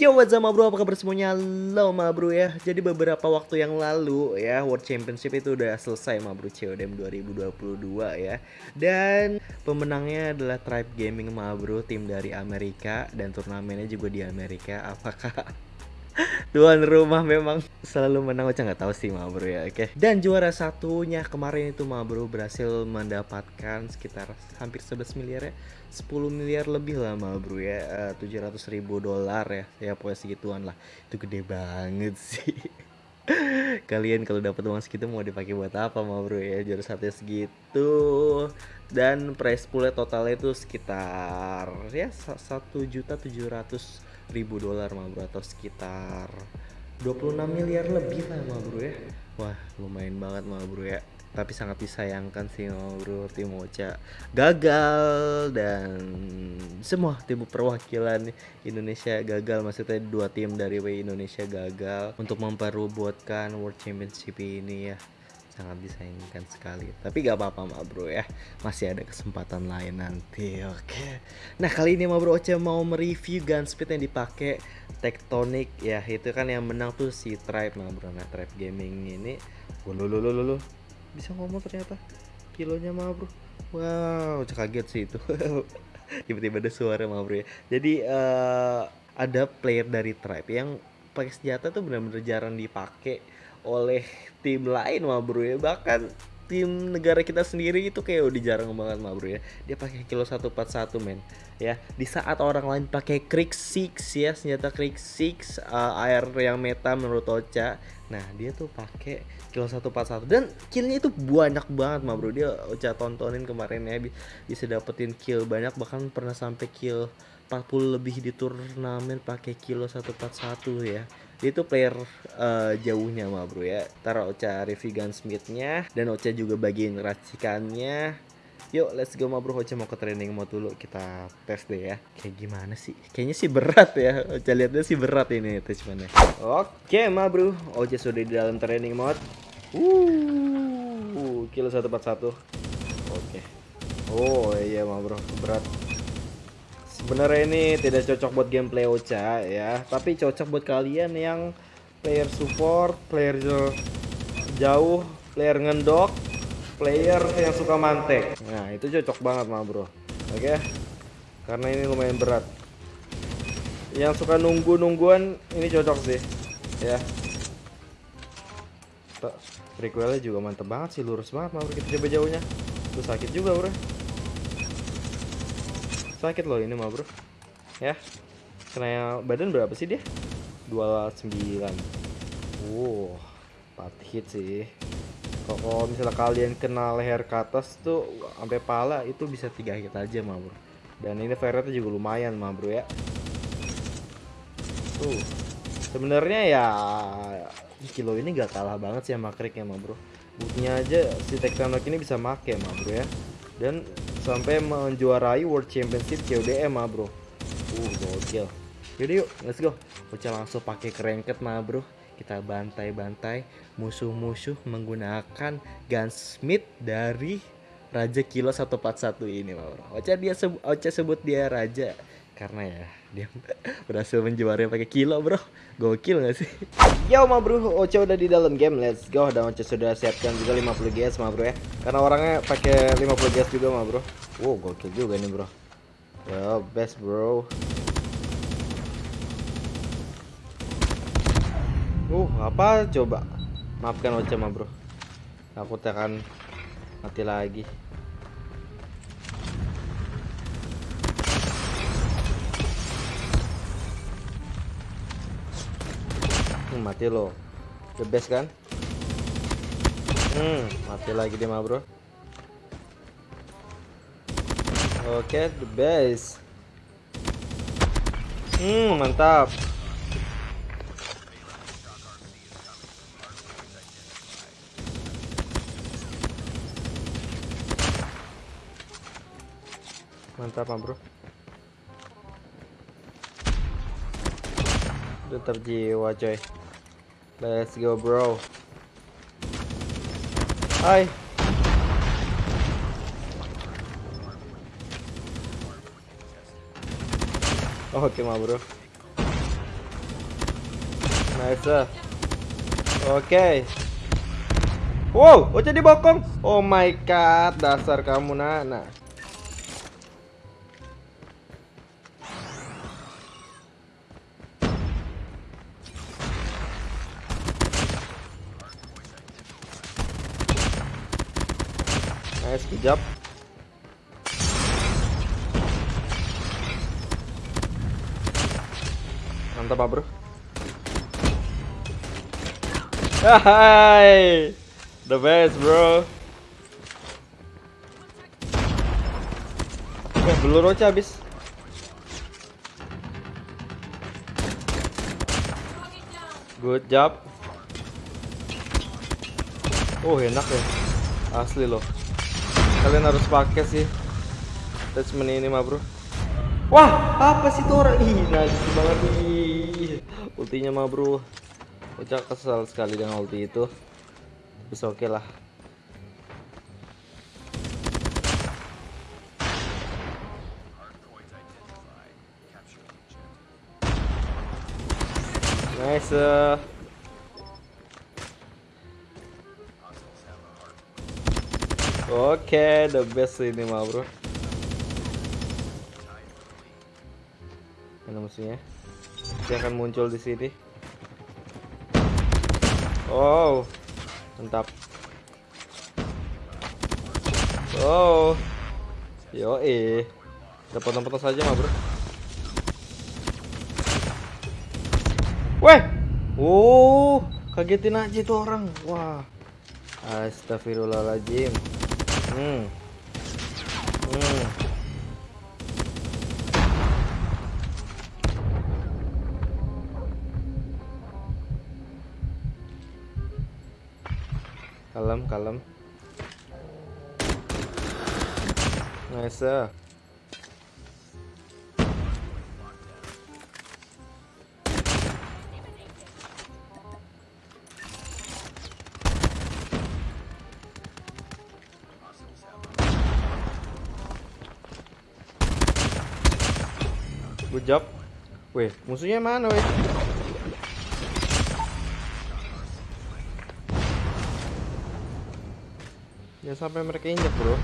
Yo what's up bro, apa kabar semuanya? Halo ma bro ya. Jadi beberapa waktu yang lalu ya World Championship itu udah selesai ma bro CODM 2022 ya. Dan pemenangnya adalah Tribe Gaming ma bro Tim dari Amerika Dan turnamennya juga di Amerika. Apakah Tuan rumah memang selalu menang. Ocha nggak tahu sih ma bro ya oke. Dan juara satunya kemarin itu ma bro berhasil mendapatkan sekitar hampir 11 miliar ya. 10 miliar lebih lah ma bro ya. Eh, 700 ribu dolar ya. Ya pokoknya segituan lah. Itu gede banget sih. Kalian kalau dapat uang segitu mau dipakai buat apa ma bro ya? Juara satu segitu. Dan price poolnya totalnya itu sekitar Ya satu juta tujuh ratus ribu dolar ma bro Atau sekitar 26 miliar lebih lah ma bro ya. Wah lumayan banget ma bro ya. Tapi sangat disayangkan sih ma bro tim Ocha gagal dan semua tim perwakilan Indonesia gagal. Maksudnya dua tim dari Indonesia gagal untuk memperbuatkan World Championship ini ya sangat disayangkan sekali. Tapi gak apa-apa ma bro ya. Masih ada kesempatan lain nanti oke. Nah kali ini ma bro Ocha mau mereview gun speed yang dipakai Tectonic ya. Itu kan yang menang tuh si Tribe ma bro. Nah Tribe Gaming ini. Wah, lo bisa ngomong ternyata? Kilonya ma bro. Wow kaget sih itu. Tiba-tiba ada suara ma bro ya. Jadi eh, ada player dari Tribe yang pakai senjata tuh benar-benar jarang dipakai oleh tim lain mah bro ya. Bahkan tim negara kita sendiri itu kayak udah jarang banget mah bro ya. Dia pakai kilo 141 men. Ya di saat orang lain pakai Krik 6 ya senjata Krik 6 uh, air yang meta menurut Ocha. Nah dia tuh pakai kilo 141 dan killnya itu banyak banget mah bro. Dia Ocha tontonin kemarin ya. Bi- bisa dapetin kill banyak. Bahkan pernah sampai kill 40 lebih di turnamen pakai kilo 141 ya dia itu player eh, jauhnya mah bro ya. Ntar Ocha review gunsmithnya dan Ocha juga bagiin racikannya. Yuk let's go ma bro. Ocha mau ke training mode dulu. Kita tes deh ya. Kayak gimana sih? Kayaknya sih berat ya. Ocha lihatnya sih berat ini attachmentnya. Oke ma bro. Ocha sudah di dalam training mode. Uh, kilo 141 Oke. Oh iya ma bro. Berat Sebenarnya ini tidak cocok buat gameplay Ocha ya, tapi cocok buat kalian yang player support, player jauh, player ngendok, player yang suka mantek. Nah, itu cocok banget mah, Bro. Oke. Karena ini lumayan berat. Yang suka nunggu-nungguan ini cocok sih. Ya. Tuh, recoilnya juga mantep banget sih, lurus banget mah. Kita coba jauhnya. Tuh sakit juga, Bro sakit loh ini mah bro. Ya. Kena badan berapa sih dia? 29 wow 4 hit sih. Kok- kalau misalnya kalian kena leher ke atas tuh sampai pala itu bisa tiga hit aja mah bro. Dan ini ferretnya juga lumayan mah bro ya. Tuh. Sebenarnya ya kilo ini gak kalah banget sih sama krik ya mah bro. Buktinya aja si Tectonic ini bisa make mah bro ya dan sampai menjuarai World Championship CODM mah bro. Uh gokil. Yaudah yuk let's go. Ocha langsung pakai kerengket mah bro. Kita bantai-bantai musuh-musuh menggunakan gunsmith dari Raja Kilo 141 ini mah bro. Ocha dia sebut Ocha sebut dia raja karena ya dia berhasil menjuarai pakai kilo bro. Gokil gak sih? Yo ma bro Ocha udah di dalam game. Let's go. Dan Ocha sudah siapkan juga 50 GS ma bro ya. Karena orangnya pakai 50 GS juga ma bro. Wow gokil juga nih bro. Well best bro. Uh apa? Coba. Maafkan Ocha ma bro. Aku akan mati lagi mati lo. The best kan? Hmm mati lagi dia mah bro. Oke okay, the best. Hmm mantap. Mantap mah bro. Tetap jiwa coy. Let's go, bro. Hai. Oke, ma bro. Nice. Oke. Wow, Ocha dibokong. Oh my god, dasar kamu, Nana. Nice, good job. Mantap, Pak Bro. Hai. The best, bro. Eh, belur Ocha habis. Good job. Oh, enak ya. Asli loh. Kalian harus pakai sih. Attachment ini mah, Bro. Wah, apa sih tuh orang? Ih, najis banget ih. Ultinya mah, Bro. Ocha kesal sekali dengan ulti itu. Bisa oke lah. Nice. uh. Oke, the best ini mah, Bro. Mana musuhnya? Dia akan muncul di sini. Oh, mantap. Oh, yo eh, kita potong-potong saja mah bro. Weh, oh, kagetin aja itu orang. Wah, astagfirullahaladzim. Hmm, hmm. Kalem, kalem. Nice. Job. Weh, musuhnya mana weh? Jangan sampai mereka injak, Bro.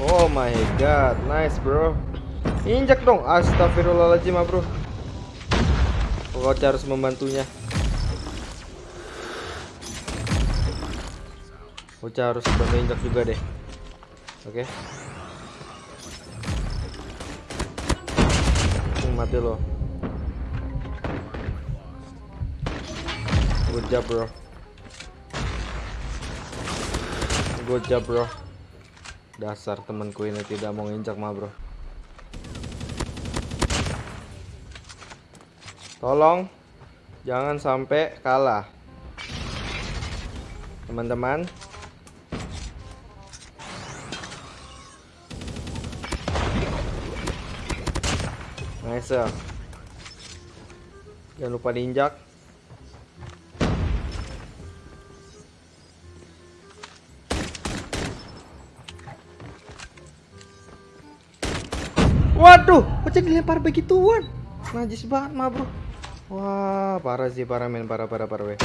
Oh my god, nice, Bro. Injak dong. Astagfirullahaladzim, ah, Bro. Kau harus membantunya. Ocha harus bantu injak juga deh. Oke. Hmm, mati lo. Good job, bro. Good job, bro. Dasar temanku ini tidak mau injak mah, bro. Tolong jangan sampai kalah. Teman-teman. Nice. ya. Jangan lupa diinjak. Waduh, kok dilempar begituan? Najis banget mah, Bro. Wah, parah sih, parah men, parah parah parah weh.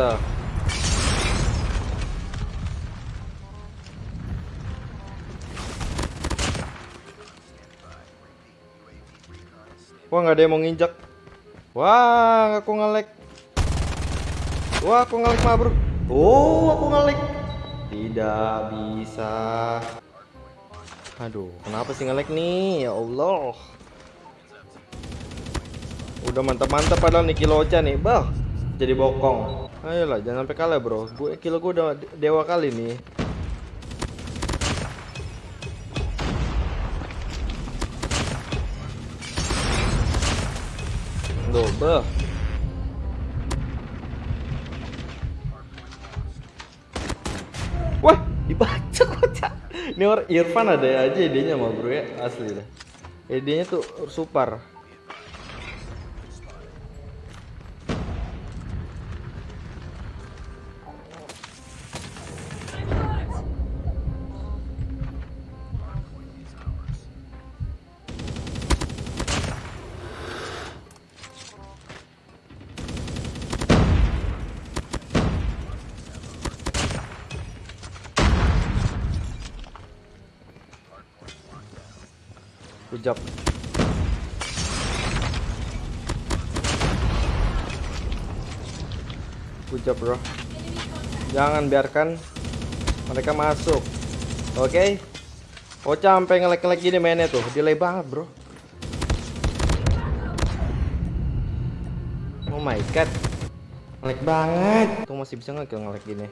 Nice. Wah nggak ada yang mau nginjak. Wah aku ngelek. Wah aku ngelek mah bro. Oh aku ngelek. Tidak bisa. Aduh kenapa sih ngelek nih ya Allah. Udah mantap-mantap padahal nih Kilocha nih bah. jadi bokong. Ayolah, jangan sampai kalah, Bro. Gue kilo gue udah dewa kali nih. Double. Wah, dibaca kocak. Ini orang Irfan ada aja idenya mah bro ya, asli dah. Idenya tuh super. Good job, bro. Jangan biarkan mereka masuk. Oke? Okay? Ocha sampai ngelek-ngelek gini mainnya tuh. Delay banget, bro. Oh my god. Ngelek banget. Tuh masih bisa nggak ngelek gini?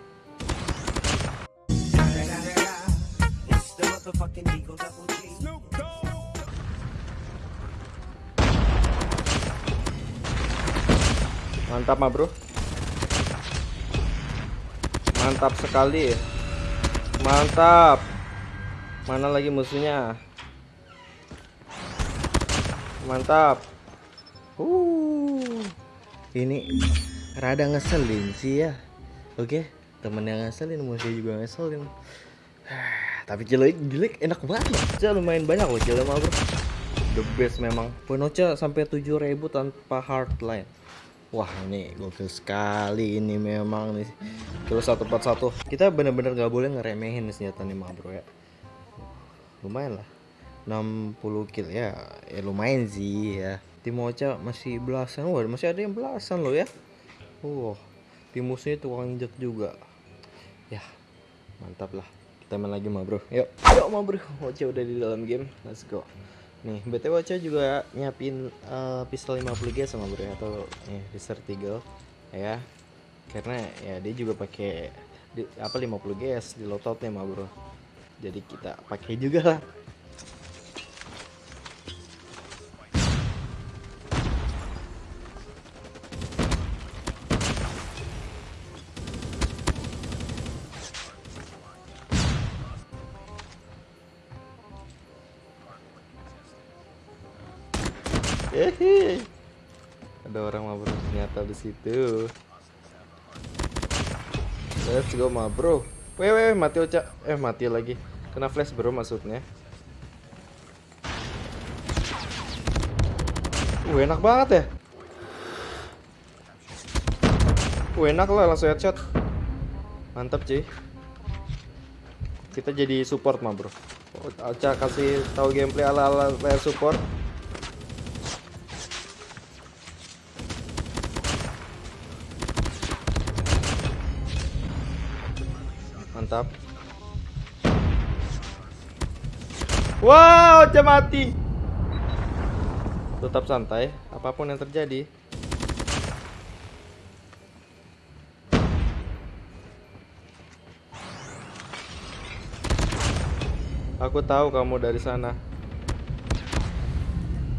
Mantap mah bro. Mantap sekali. Mantap. Mana lagi musuhnya? Mantap. Uh. Ini Rada ngeselin sih ya. Oke Temen yang ngeselin musuh juga ngeselin. Tapi jelek jelek enak banget Ocha lumayan banyak loh jelek mah bro. The best memang. Poin Ocha sampai 7000 tanpa hardline Wah ini gokil sekali ini memang nih. Kilo 141 Kita bener-bener gak boleh ngeremehin senjata nih mah bro ya. Lumayan lah. 60 kill ya. Ya lumayan sih ya. Tim Ocha masih belasan. Wah masih ada yang belasan loh ya. Wah Tim musuhnya tukang injek juga. Ya Mantap lah. Kita main lagi mah bro. Yuk. Yuk mah bro. Ocha udah di dalam game. Let's go Nih, BTW Ocha juga nyiapin uh, pistol 50 g sama bro atau nih Desert Eagle ya. Karena ya dia juga pakai di, apa 50 gs di loadoutnya mah bro. Jadi kita pakai juga lah. Ada orang mabro ternyata di situ. Let's go mabro. Weh weh mati Ocha. Eh mati lagi. Kena flash bro maksudnya. Uh, enak banget ya. Uh, enak lah langsung headshot. Mantap cuy. Kita jadi support mah bro. Ocha kasih tahu gameplay ala-ala player support. Mantap. Wow Ocha mati. Tetap santai apa pun yang terjadi. Aku tahu kamu dari sana.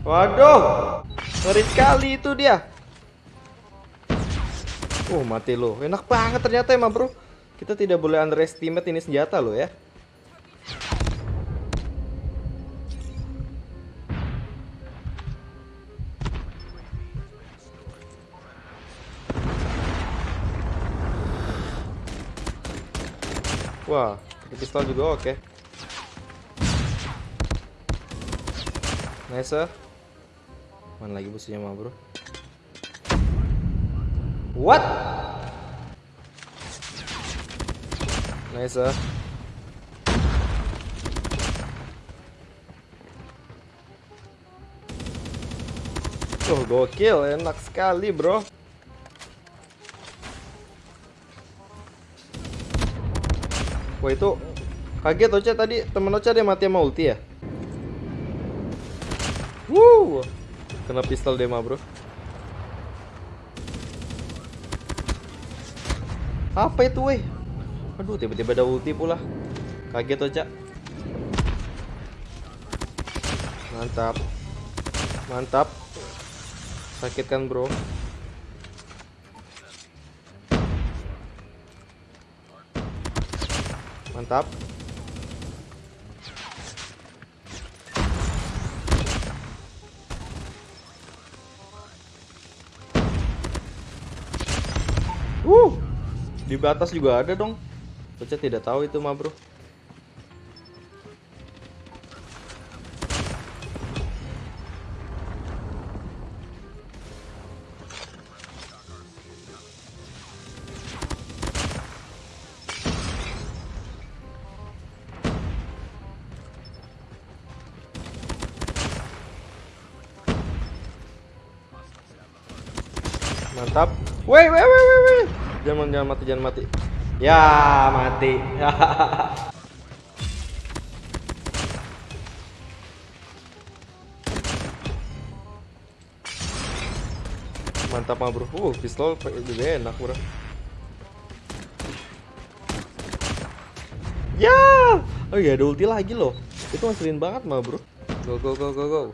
Waduh ngeri sekali itu dia. Oh mati lo enak banget ternyata emang bro kita tidak boleh underestimate ini senjata loh ya. Wah, pistol juga oke. Okay. Nice. Mana lagi musuhnya mah, Bro? What? Nice. Uh. Oh, gokil, enak sekali, bro. Wah, itu kaget Ocha tadi temen Ocha dia mati sama ulti ya? Woo! Kena pistol dia mah, bro. Apa itu weh? Aduh tiba-tiba ada ulti pula. Kaget aja. Mantap. Mantap. Sakit kan bro? Mantap. Uh, di batas juga ada dong. Baca tidak tahu itu mah bro. Mantap. Woi, woi, woi, woi, woi. Jangan jangan mati, jangan mati. Ya, mati. Mantap mah, Bro. Uh, pistol juga enak, Bro. Ya. Oh iya, ada ulti lagi loh. Itu ngeselin banget mah, Bro. Go go go go go.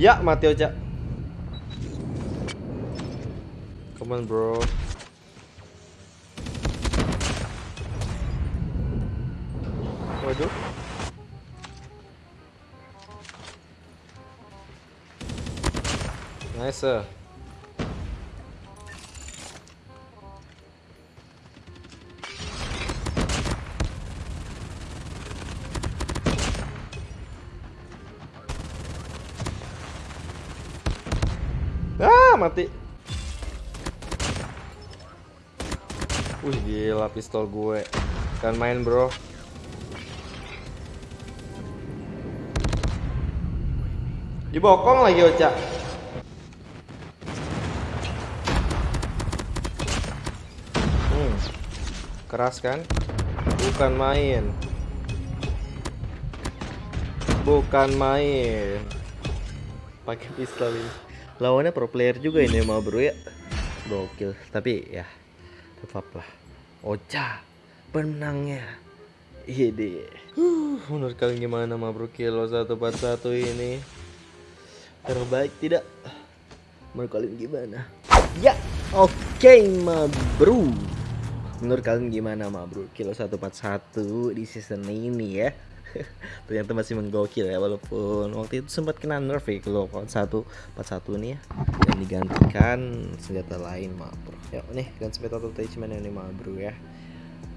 Ya, mati Oja. Come on, bro. Waduh. Nice. Mati. Wih, gila pistol gue. Kan main, Bro. Dibokong lagi, Oca. Hmm. Keras kan? Bukan main. Bukan main. Pakai pistol ini lawannya pro player juga ini mau bro ya. Gokil. Tapi ya tetap lah. Ocha penangnya iya deh. Uh, menurut kalian gimana ma bro kilo 141 ini? Terbaik tidak? Menurut kalian gimana? Ya oke okay, ma bro. Menurut kalian gimana ma bro kilo 141 di season ini ya ternyata masih menggokil ya walaupun waktu itu sempat kena nerf ya kalau satu 41 nih ya. Dan digantikan senjata lain maaf bro. Ya nih ganti senjata attachment ini maaf bro ya.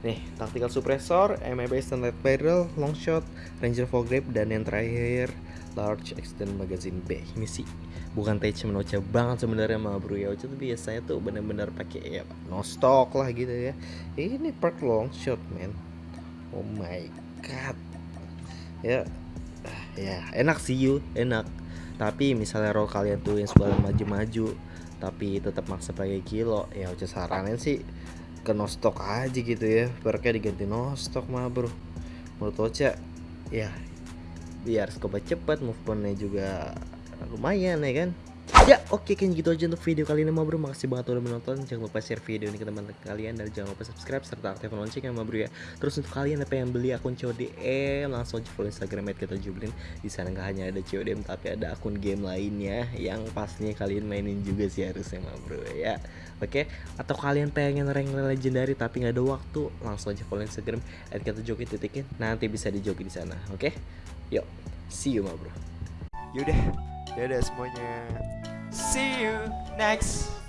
Nih tactical suppressor MIB standard barrel long shot ranger grip dan yang terakhir large extend magazine B ini sih bukan attachment Ocha banget sebenarnya mah bro ya. Ocha tuh biasanya tuh bener-bener pakai ya no stock lah gitu ya. Ini perk long shot man. Oh my god ya ya enak sih you enak. Tapi misalnya roll kalian tuh yang suka maju-maju tapi tetap maksa pakai kilo ya udah saranin sih ke no stock aja gitu ya. Perknya diganti no stock mah bro. Menurut Ocha ya biar scope cepat movementnya juga lumayan ya kan Ya oke kan gitu aja untuk video kali ini ma bro. Makasih banget udah menonton. Jangan lupa share video ini ke teman-teman kalian. Dan jangan lupa subscribe serta aktifkan loncengnya ma bro ya. Terus untuk kalian yang beli akun CODM Langsung aja follow instagram kita jublin. Di sana nggak hanya ada CODM Tapi ada akun game lainnya Yang pastinya kalian mainin juga sih harusnya ma bro ya. Oke? Atau kalian pengen rank legendary tapi nggak ada waktu Langsung aja follow instagram kita joki titikin Nanti bisa dijoki di sana Oke? Yuk See you ma bro. Yaudah, dadah semuanya. See you next